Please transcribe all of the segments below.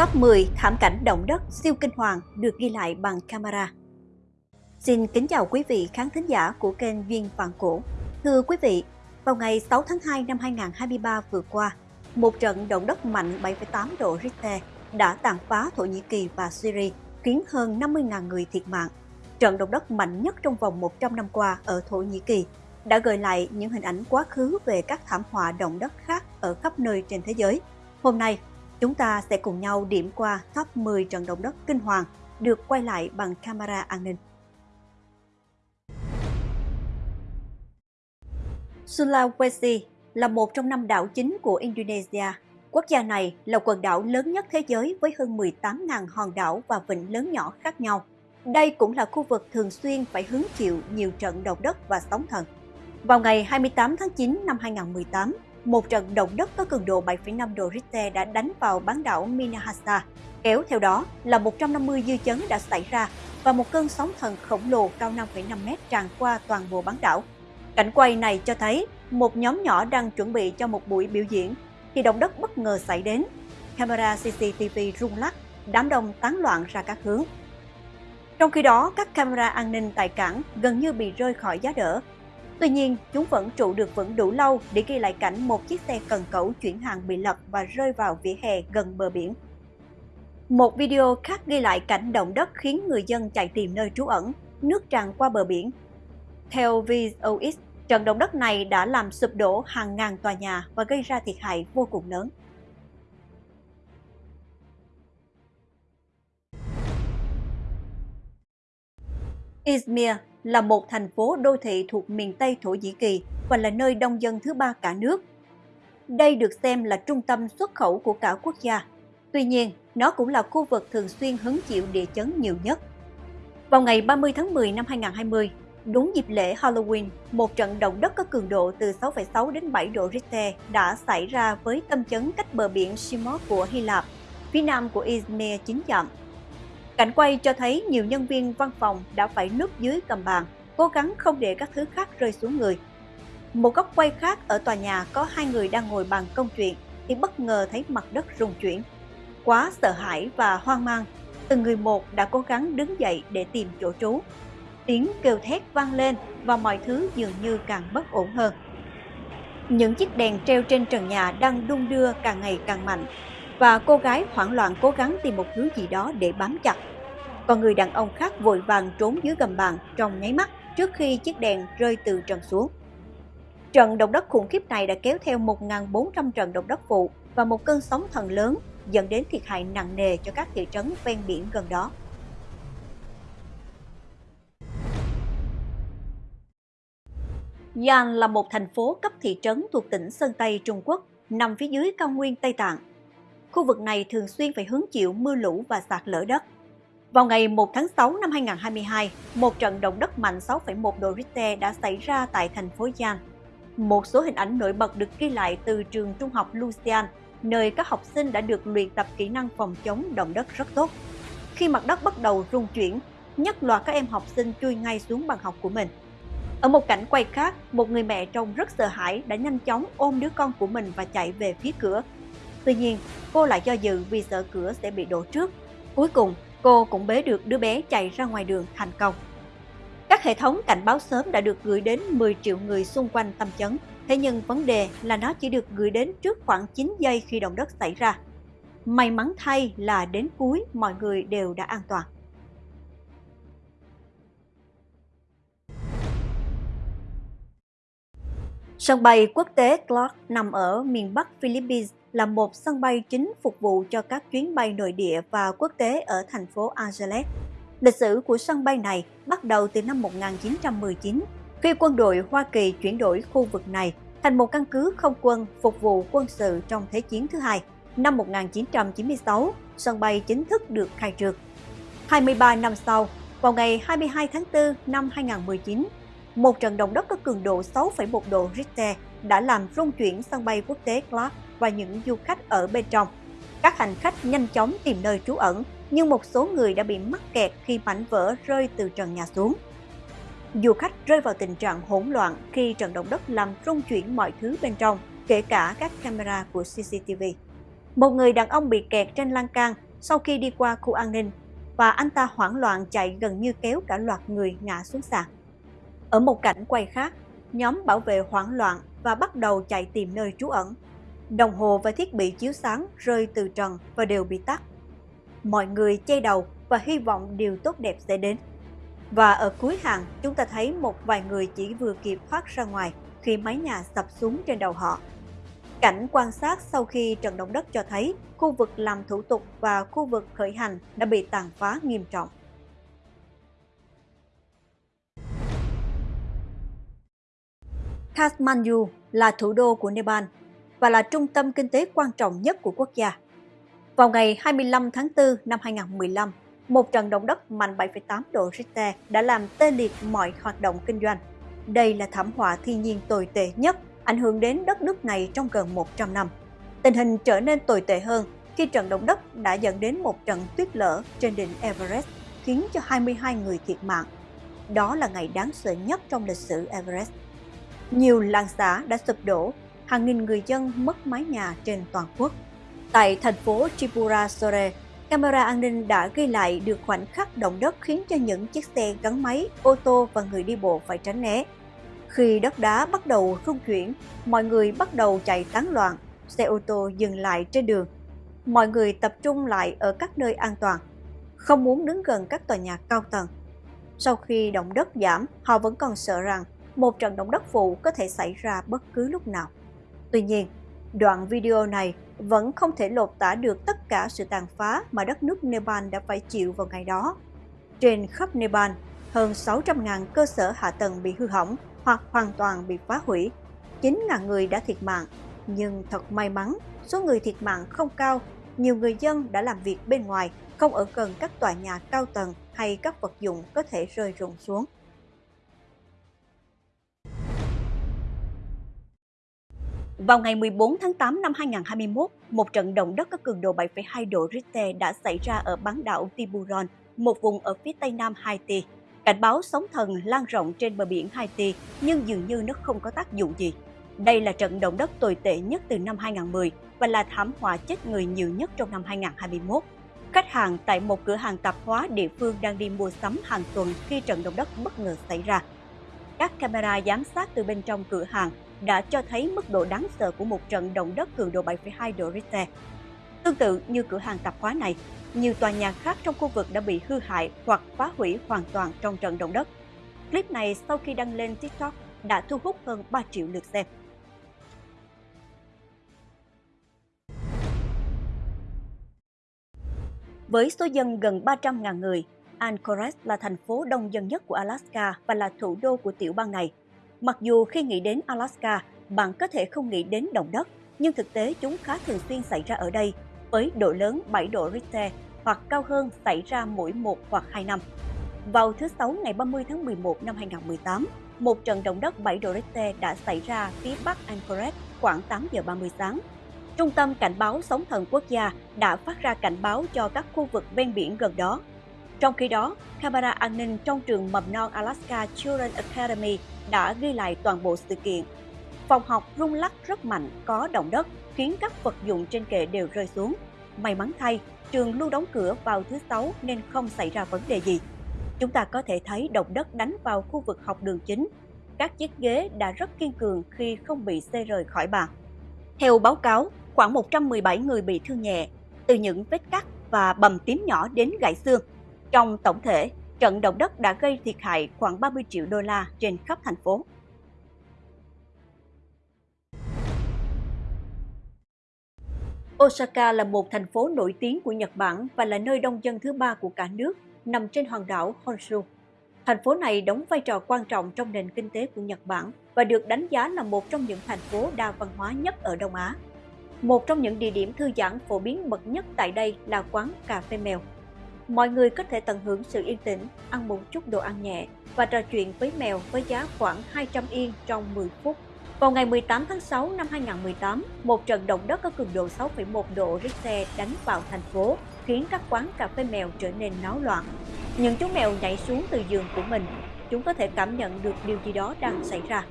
Top 10 thảm cảnh động đất siêu kinh hoàng được ghi lại bằng camera. Xin kính chào quý vị khán thính giả của kênh Duyên Vạn Cổ. Thưa quý vị, vào ngày 6 tháng 2 năm 2023 vừa qua, một trận động đất mạnh 7,8 độ Richter đã tàn phá Thổ Nhĩ Kỳ và Syria, khiến hơn 50.000 người thiệt mạng. Trận động đất mạnh nhất trong vòng 100 năm qua ở Thổ Nhĩ Kỳ đã gợi lại những hình ảnh quá khứ về các thảm họa động đất khác ở khắp nơi trên thế giới. Hôm nay, chúng ta sẽ cùng nhau điểm qua top 10 trận động đất kinh hoàng được quay lại bằng camera an ninh. Sulawesi là một trong năm đảo chính của Indonesia. Quốc gia này là quần đảo lớn nhất thế giới với hơn 18.000 hòn đảo và vịnh lớn nhỏ khác nhau. Đây cũng là khu vực thường xuyên phải hứng chịu nhiều trận động đất và sóng thần. Vào ngày 28 tháng 9 năm 2018, một trận động đất có cường độ 7,5 độ Richter đã đánh vào bán đảo Minahasa. Kéo theo đó là 150 dư chấn đã xảy ra và một cơn sóng thần khổng lồ cao 5,5 mét tràn qua toàn bộ bán đảo. Cảnh quay này cho thấy một nhóm nhỏ đang chuẩn bị cho một buổi biểu diễn thì động đất bất ngờ xảy đến. Camera CCTV rung lắc, đám đông tán loạn ra các hướng. Trong khi đó, các camera an ninh tại cảng gần như bị rơi khỏi giá đỡ Tuy nhiên, chúng vẫn trụ được vững đủ lâu để ghi lại cảnh một chiếc xe cần cẩu chuyển hàng bị lật và rơi vào vỉa hè gần bờ biển. Một video khác ghi lại cảnh động đất khiến người dân chạy tìm nơi trú ẩn, nước tràn qua bờ biển. Theo VOX, trận động đất này đã làm sụp đổ hàng ngàn tòa nhà và gây ra thiệt hại vô cùng lớn. Izmir là một thành phố đô thị thuộc miền Tây Thổ Nhĩ Kỳ và là nơi đông dân thứ ba cả nước. Đây được xem là trung tâm xuất khẩu của cả quốc gia. Tuy nhiên, nó cũng là khu vực thường xuyên hứng chịu địa chấn nhiều nhất. Vào ngày 30 tháng 10 năm 2020, đúng dịp lễ Halloween, một trận động đất có cường độ từ 6,6 đến 7 độ Richter đã xảy ra với tâm chấn cách bờ biển Simos của Hy Lạp, phía nam của Izmir 9 dặm Cảnh quay cho thấy nhiều nhân viên văn phòng đã phải núp dưới cầm bàn, cố gắng không để các thứ khác rơi xuống người. Một góc quay khác ở tòa nhà có hai người đang ngồi bàn công chuyện thì bất ngờ thấy mặt đất rung chuyển. Quá sợ hãi và hoang mang, từng người một đã cố gắng đứng dậy để tìm chỗ trú. Tiếng kêu thét vang lên và mọi thứ dường như càng bất ổn hơn. Những chiếc đèn treo trên trần nhà đang đung đưa càng ngày càng mạnh và cô gái hoảng loạn cố gắng tìm một thứ gì đó để bám chặt còn người đàn ông khác vội vàng trốn dưới gầm bàn trong nháy mắt trước khi chiếc đèn rơi từ trần xuống. Trận động đất khủng khiếp này đã kéo theo 1.400 trận động đất phụ và một cơn sóng thần lớn dẫn đến thiệt hại nặng nề cho các thị trấn ven biển gần đó. Yan là một thành phố cấp thị trấn thuộc tỉnh Sơn Tây, Trung Quốc, nằm phía dưới cao nguyên Tây Tạng. Khu vực này thường xuyên phải hứng chịu mưa lũ và sạt lở đất. Vào ngày 1 tháng 6 năm 2022, một trận động đất mạnh 6,1 độ Richter đã xảy ra tại thành phố Giang. Một số hình ảnh nổi bật được ghi lại từ trường trung học Lucian, nơi các học sinh đã được luyện tập kỹ năng phòng chống động đất rất tốt. Khi mặt đất bắt đầu rung chuyển, nhất loạt các em học sinh chui ngay xuống bàn học của mình. Ở một cảnh quay khác, một người mẹ trông rất sợ hãi đã nhanh chóng ôm đứa con của mình và chạy về phía cửa. Tuy nhiên, cô lại do dự vì sợ cửa sẽ bị đổ trước. Cuối cùng, cô cũng bế được đứa bé chạy ra ngoài đường thành công. Các hệ thống cảnh báo sớm đã được gửi đến 10 triệu người xung quanh tâm chấn. Thế nhưng vấn đề là nó chỉ được gửi đến trước khoảng 9 giây khi động đất xảy ra. May mắn thay là đến cuối, mọi người đều đã an toàn. Sân bay quốc tế Clark nằm ở miền Bắc Philippines là một sân bay chính phục vụ cho các chuyến bay nội địa và quốc tế ở thành phố Angeles. Lịch sử của sân bay này bắt đầu từ năm 1919, khi quân đội Hoa Kỳ chuyển đổi khu vực này thành một căn cứ không quân phục vụ quân sự trong Thế chiến thứ hai. Năm 1996, sân bay chính thức được khai trương. 23 năm sau, vào ngày 22 tháng 4 năm 2019, một trận động đất có cường độ 6,1 độ Richter đã làm rung chuyển sân bay quốc tế Clark và những du khách ở bên trong. Các hành khách nhanh chóng tìm nơi trú ẩn, nhưng một số người đã bị mắc kẹt khi mảnh vỡ rơi từ trần nhà xuống. Du khách rơi vào tình trạng hỗn loạn khi trận động đất làm rung chuyển mọi thứ bên trong, kể cả các camera của CCTV. Một người đàn ông bị kẹt trên lan can sau khi đi qua khu an ninh và anh ta hoảng loạn chạy gần như kéo cả loạt người ngã xuống sàn. Ở một cảnh quay khác, nhóm bảo vệ hoảng loạn và bắt đầu chạy tìm nơi trú ẩn. Đồng hồ và thiết bị chiếu sáng rơi từ trần và đều bị tắt. Mọi người che đầu và hy vọng điều tốt đẹp sẽ đến. Và ở cuối hàng, chúng ta thấy một vài người chỉ vừa kịp thoát ra ngoài khi mái nhà sập xuống trên đầu họ. Cảnh quan sát sau khi trận động đất cho thấy khu vực làm thủ tục và khu vực khởi hành đã bị tàn phá nghiêm trọng. Kathmandu là thủ đô của Nepal và là trung tâm kinh tế quan trọng nhất của quốc gia. Vào ngày 25 tháng 4 năm 2015, một trận động đất mạnh 7,8 độ Richter đã làm tê liệt mọi hoạt động kinh doanh. Đây là thảm họa thiên nhiên tồi tệ nhất ảnh hưởng đến đất nước này trong gần 100 năm. Tình hình trở nên tồi tệ hơn khi trận động đất đã dẫn đến một trận tuyết lở trên đỉnh Everest, khiến cho 22 người thiệt mạng. Đó là ngày đáng sợ nhất trong lịch sử Everest. Nhiều làng xã đã sụp đổ, hàng nghìn người dân mất mái nhà trên toàn quốc. Tại thành phố Tripura Sore, camera an ninh đã ghi lại được khoảnh khắc động đất khiến cho những chiếc xe gắn máy, ô tô và người đi bộ phải tránh né. Khi đất đá bắt đầu rung chuyển, mọi người bắt đầu chạy tán loạn, xe ô tô dừng lại trên đường. Mọi người tập trung lại ở các nơi an toàn, không muốn đứng gần các tòa nhà cao tầng. Sau khi động đất giảm, họ vẫn còn sợ rằng một trận động đất phụ có thể xảy ra bất cứ lúc nào. Tuy nhiên, đoạn video này vẫn không thể lột tả được tất cả sự tàn phá mà đất nước Nepal đã phải chịu vào ngày đó. Trên khắp Nepal, hơn 600.000 cơ sở hạ tầng bị hư hỏng hoặc hoàn toàn bị phá hủy. 9.000 người đã thiệt mạng, nhưng thật may mắn, số người thiệt mạng không cao. Nhiều người dân đã làm việc bên ngoài, không ở gần các tòa nhà cao tầng hay các vật dụng có thể rơi rụng xuống. Vào ngày 14 tháng 8 năm 2021, một trận động đất có cường độ 7,2 độ Richter đã xảy ra ở bán đảo Tiburon, một vùng ở phía tây nam Haiti. Cảnh báo sóng thần lan rộng trên bờ biển Haiti nhưng dường như nó không có tác dụng gì. Đây là trận động đất tồi tệ nhất từ năm 2010 và là thảm họa chết người nhiều nhất trong năm 2021. Khách hàng tại một cửa hàng tạp hóa địa phương đang đi mua sắm hàng tuần khi trận động đất bất ngờ xảy ra. Các camera giám sát từ bên trong cửa hàng đã cho thấy mức độ đáng sợ của một trận động đất cường độ 7,2 độ Richter. Tương tự như cửa hàng tạp hóa này, nhiều tòa nhà khác trong khu vực đã bị hư hại hoặc phá hủy hoàn toàn trong trận động đất. Clip này sau khi đăng lên TikTok đã thu hút hơn 3 triệu lượt xem. Với số dân gần 300.000 người, Anchorage là thành phố đông dân nhất của Alaska và là thủ đô của tiểu bang này. Mặc dù khi nghĩ đến Alaska, bạn có thể không nghĩ đến động đất, nhưng thực tế chúng khá thường xuyên xảy ra ở đây với độ lớn 7 độ Richter hoặc cao hơn xảy ra mỗi 1 hoặc 2 năm. Vào thứ Sáu ngày 30 tháng 11 năm 2018, một trận động đất 7 độ Richter đã xảy ra phía bắc Anchorage khoảng 8 giờ 30 sáng. Trung tâm Cảnh báo Sóng thần Quốc gia đã phát ra cảnh báo cho các khu vực ven biển gần đó. Trong khi đó, camera an ninh trong trường mầm non Alaska Children Academy đã ghi lại toàn bộ sự kiện. Phòng học rung lắc rất mạnh, có động đất, khiến các vật dụng trên kệ đều rơi xuống. May mắn thay, trường luôn đóng cửa vào thứ Sáu nên không xảy ra vấn đề gì. Chúng ta có thể thấy động đất đánh vào khu vực học đường chính. Các chiếc ghế đã rất kiên cường khi không bị xê rời khỏi bàn. Theo báo cáo, khoảng 117 người bị thương nhẹ, từ những vết cắt và bầm tím nhỏ đến gãy xương. Trong tổng thể, trận động đất đã gây thiệt hại khoảng 30 triệu đô la trên khắp thành phố. Osaka là một thành phố nổi tiếng của Nhật Bản và là nơi đông dân thứ ba của cả nước, nằm trên hòn đảo Honshu. Thành phố này đóng vai trò quan trọng trong nền kinh tế của Nhật Bản và được đánh giá là một trong những thành phố đa văn hóa nhất ở Đông Á. Một trong những địa điểm thư giãn phổ biến bậc nhất tại đây là quán cà phê mèo. Mọi người có thể tận hưởng sự yên tĩnh, ăn một chút đồ ăn nhẹ và trò chuyện với mèo với giá khoảng 200 yên trong 10 phút. Vào ngày 18 tháng 6 năm 2018, một trận động đất có cường độ 6,1 độ Richter đánh vào thành phố, khiến các quán cà phê mèo trở nên náo loạn. Những chú mèo nhảy xuống từ giường của mình, chúng có thể cảm nhận được điều gì đó đang xảy ra.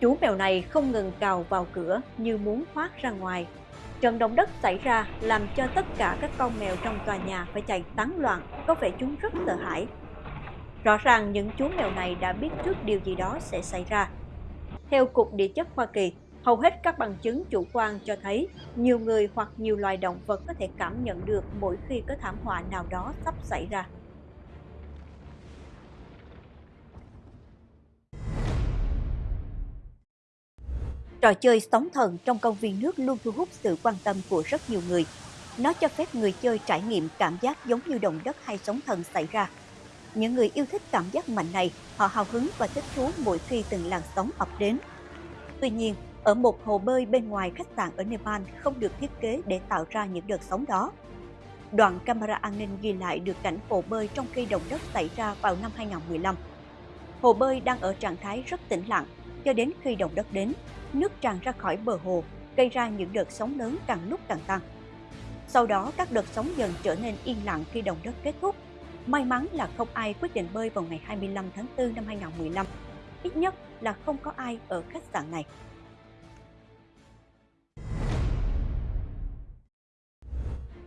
Chú mèo này không ngừng cào vào cửa như muốn thoát ra ngoài. Trận động đất xảy ra làm cho tất cả các con mèo trong tòa nhà phải chạy tán loạn, có vẻ chúng rất sợ hãi. Rõ ràng những chú mèo này đã biết trước điều gì đó sẽ xảy ra. Theo Cục Địa chất Hoa Kỳ, hầu hết các bằng chứng chủ quan cho thấy nhiều người hoặc nhiều loài động vật có thể cảm nhận được mỗi khi có thảm họa nào đó sắp xảy ra. Trò chơi sóng thần trong công viên nước luôn thu hút sự quan tâm của rất nhiều người. Nó cho phép người chơi trải nghiệm cảm giác giống như động đất hay sóng thần xảy ra. Những người yêu thích cảm giác mạnh này, họ hào hứng và thích thú mỗi khi từng làn sóng ập đến. Tuy nhiên, ở một hồ bơi bên ngoài khách sạn ở Nepal không được thiết kế để tạo ra những đợt sóng đó. Đoạn camera an ninh ghi lại được cảnh hồ bơi trong khi động đất xảy ra vào năm 2015. Hồ bơi đang ở trạng thái rất tĩnh lặng cho đến khi động đất đến, nước tràn ra khỏi bờ hồ, gây ra những đợt sóng lớn càng lúc càng tăng. Sau đó các đợt sóng dần trở nên yên lặng khi động đất kết thúc. May mắn là không ai quyết định bơi vào ngày 25 tháng 4 năm 2015. Ít nhất là không có ai ở khách sạn này.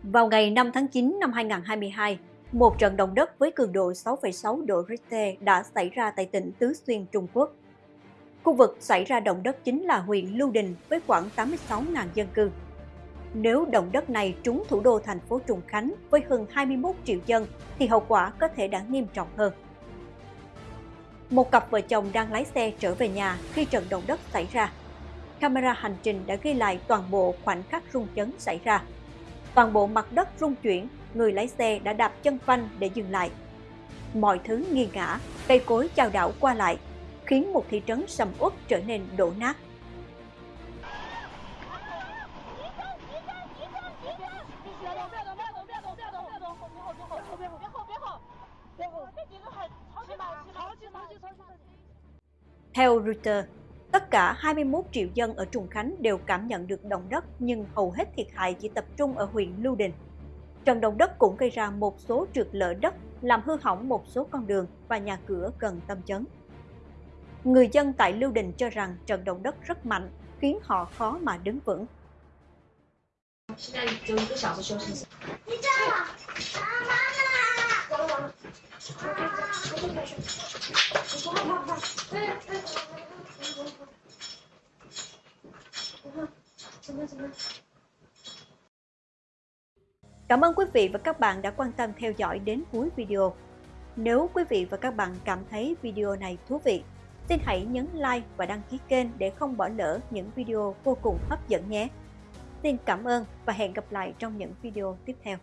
Vào ngày 5 tháng 9 năm 2022, một trận động đất với cường độ 6,6 độ Richter đã xảy ra tại tỉnh Tứ Xuyên, Trung Quốc. Khu vực xảy ra động đất chính là huyện Lưu Đình với khoảng 86.000 dân cư. Nếu động đất này trúng thủ đô thành phố Trùng Khánh với hơn 21 triệu dân thì hậu quả có thể đã nghiêm trọng hơn. Một cặp vợ chồng đang lái xe trở về nhà khi trận động đất xảy ra. Camera hành trình đã ghi lại toàn bộ khoảnh khắc rung chấn xảy ra. Toàn bộ mặt đất rung chuyển, người lái xe đã đạp chân phanh để dừng lại. Mọi thứ nghiêng ngã, cây cối chao đảo qua lại, khiến một thị trấn sầm uất trở nên đổ nát. Theo Reuters, tất cả 21 triệu dân ở Trùng Khánh đều cảm nhận được động đất nhưng hầu hết thiệt hại chỉ tập trung ở huyện Lưu Đình. Trận động đất cũng gây ra một số trượt lở đất, làm hư hỏng một số con đường và nhà cửa gần tâm chấn. Người dân tại Lưu Đình cho rằng trận động đất rất mạnh, khiến họ khó mà đứng vững. Cảm ơn quý vị và các bạn đã quan tâm theo dõi đến cuối video. Nếu quý vị và các bạn cảm thấy video này thú vị, xin hãy nhấn like và đăng ký kênh để không bỏ lỡ những video vô cùng hấp dẫn nhé. Xin cảm ơn và hẹn gặp lại trong những video tiếp theo.